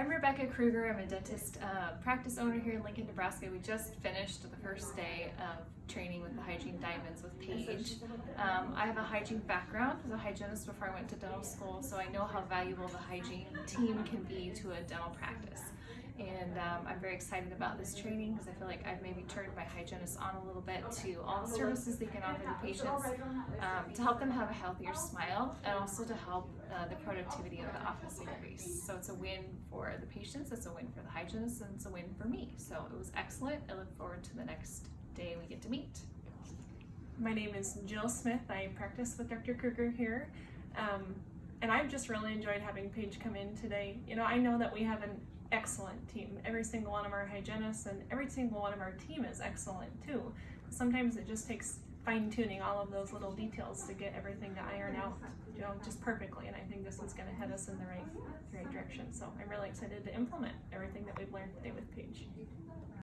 I'm Rebecca Kruger. I'm a dentist uh, practice owner here in Lincoln, Nebraska. We just finished the first day of training with the Hygiene Diamonds with Paige. Um, I have a hygiene background as a hygienist before I went to dental school, so I know how valuable the hygiene team can be to a dental practice. And um, I'm very excited about this training because I feel like I've maybe turned my hygienist on a little bit to all the services they can offer the patients um, to help them have a healthier smile and also to help uh, the productivity of the office increase. So it's a win for the patients, it's a win for the hygienist, and it's a win for me. So it was excellent. I look forward to the next day we get to meet. My name is Jill Smith. I practice with Dr. Kruger here. Um, and I've just really enjoyed having Paige come in today. You know, I know that we have an excellent team. Every single one of our hygienists and every single one of our team is excellent too. Sometimes it just takes fine tuning all of those little details to get everything to iron out, you know, just perfectly. And I think this is going to head us in the right, the right direction. So I'm really excited to implement everything that we've